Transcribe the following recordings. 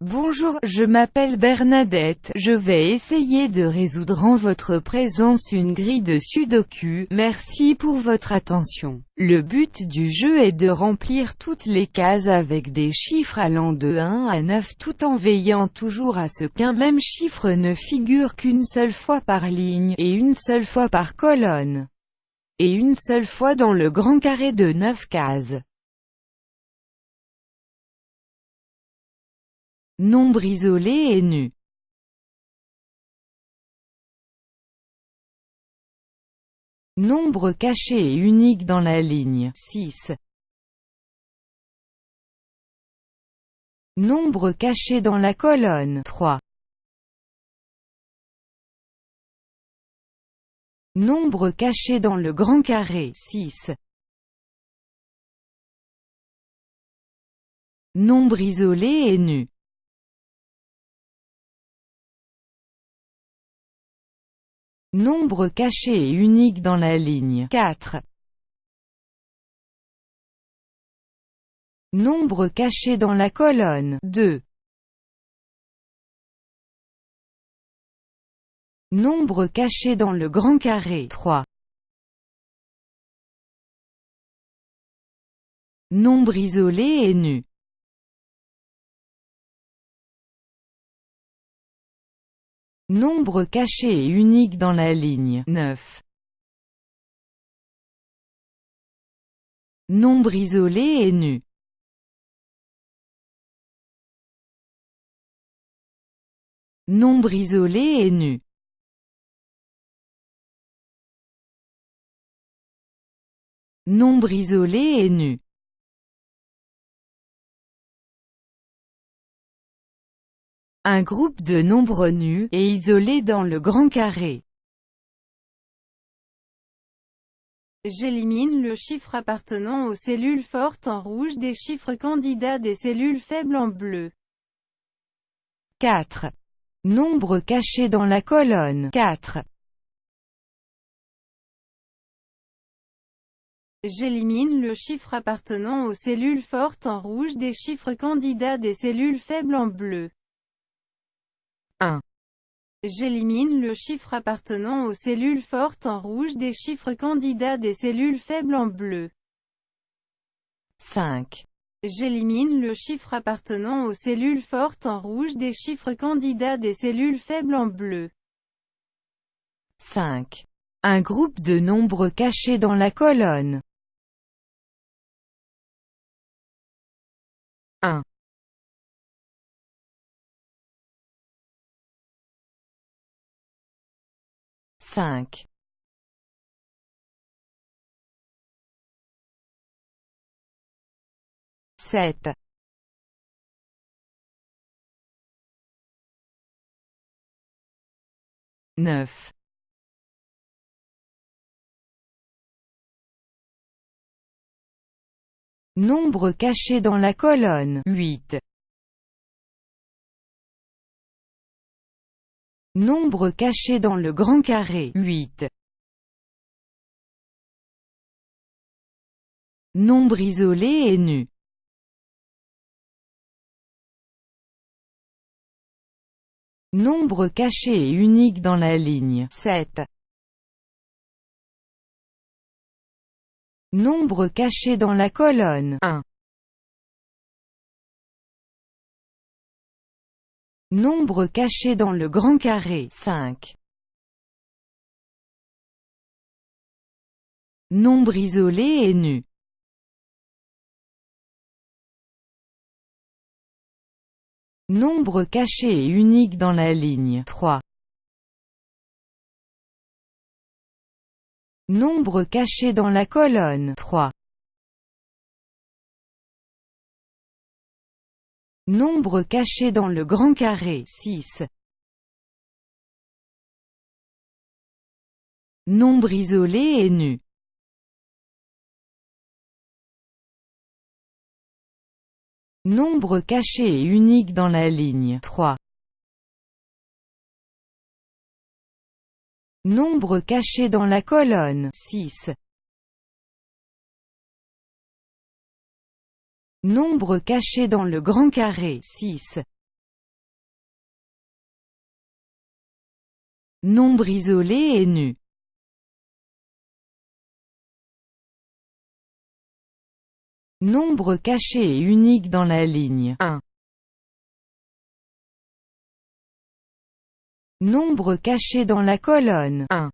Bonjour, je m'appelle Bernadette, je vais essayer de résoudre en votre présence une grille de sudoku, merci pour votre attention. Le but du jeu est de remplir toutes les cases avec des chiffres allant de 1 à 9 tout en veillant toujours à ce qu'un même chiffre ne figure qu'une seule fois par ligne, et une seule fois par colonne, et une seule fois dans le grand carré de 9 cases. Nombre isolé et nu. Nombre caché et unique dans la ligne 6. Nombre caché dans la colonne 3. Nombre caché dans le grand carré 6. Nombre isolé et nu. Nombre caché et unique dans la ligne 4. Nombre caché dans la colonne 2. Nombre caché dans le grand carré 3. Nombre isolé et nu. Nombre caché et unique dans la ligne 9. Nombre isolé et nu. Nombre isolé et nu. Nombre isolé et nu. Un groupe de nombres nus, et isolés dans le grand carré. J'élimine le chiffre appartenant aux cellules fortes en rouge des chiffres candidats des cellules faibles en bleu. 4. Nombre caché dans la colonne 4. J'élimine le chiffre appartenant aux cellules fortes en rouge des chiffres candidats des cellules faibles en bleu. 1. J'élimine le chiffre appartenant aux cellules fortes en rouge des chiffres candidats des cellules faibles en bleu. 5. J'élimine le chiffre appartenant aux cellules fortes en rouge des chiffres candidats des cellules faibles en bleu. 5. Un groupe de nombres cachés dans la colonne. 1. 5. Sept. Neuf. Nombre caché dans la colonne 8. Nombre caché dans le grand carré 8. Nombre isolé et nu. Nombre caché et unique dans la ligne 7. Nombre caché dans la colonne 1. Nombre caché dans le grand carré 5. Nombre isolé et nu. Nombre caché et unique dans la ligne 3. Nombre caché dans la colonne 3. Nombre caché dans le grand carré 6. Nombre isolé et nu. Nombre caché et unique dans la ligne 3. Nombre caché dans la colonne 6. Nombre caché dans le grand carré 6. Nombre isolé et nu. Nombre caché et unique dans la ligne 1. Nombre caché dans la colonne 1.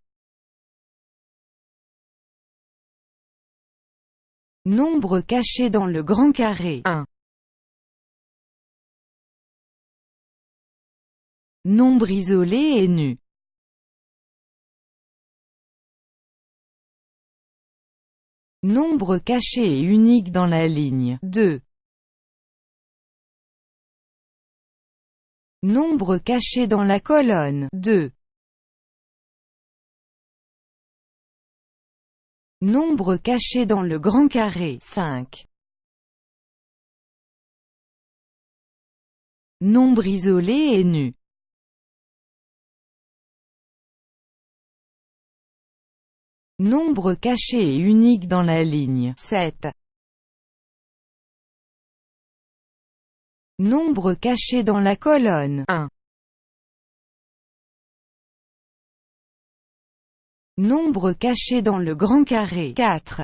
Nombre caché dans le grand carré 1. Nombre isolé et nu. Nombre caché et unique dans la ligne 2. Nombre caché dans la colonne 2. Nombre caché dans le grand carré 5. Nombre isolé et nu. Nombre caché et unique dans la ligne 7. Nombre caché dans la colonne 1. Nombre caché dans le grand carré 4.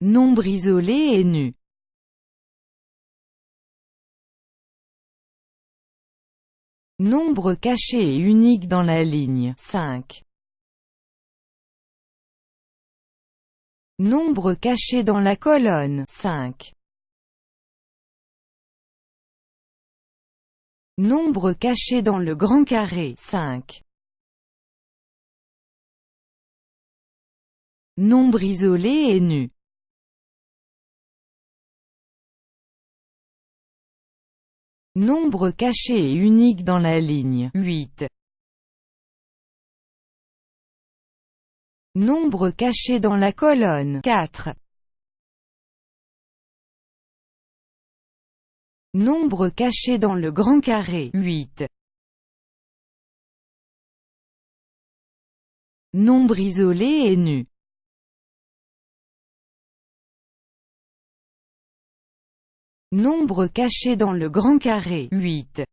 Nombre isolé et nu. Nombre caché et unique dans la ligne 5. Nombre caché dans la colonne 5. Nombre caché dans le grand carré 5. Nombre isolé et nu. Nombre caché et unique dans la ligne 8. Nombre caché dans la colonne 4. Nombre caché dans le grand carré 8. Nombre isolé et nu. Nombre caché dans le grand carré 8.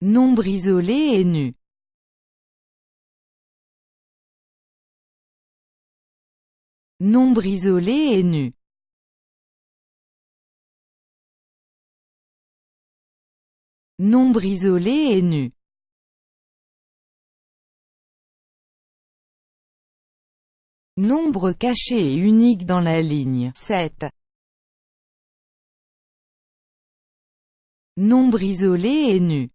Nombre isolé et nu. Nombre isolé et nu. Nombre isolé et nu. Nombre caché et unique dans la ligne 7. Nombre isolé et nu.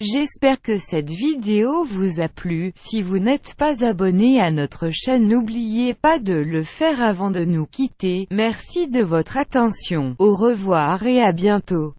J'espère que cette vidéo vous a plu, si vous n'êtes pas abonné à notre chaîne n'oubliez pas de le faire avant de nous quitter, merci de votre attention, au revoir et à bientôt.